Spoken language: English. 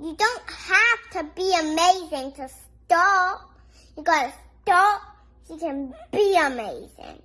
You don't have to be amazing to stop. You gotta stop so you can be amazing.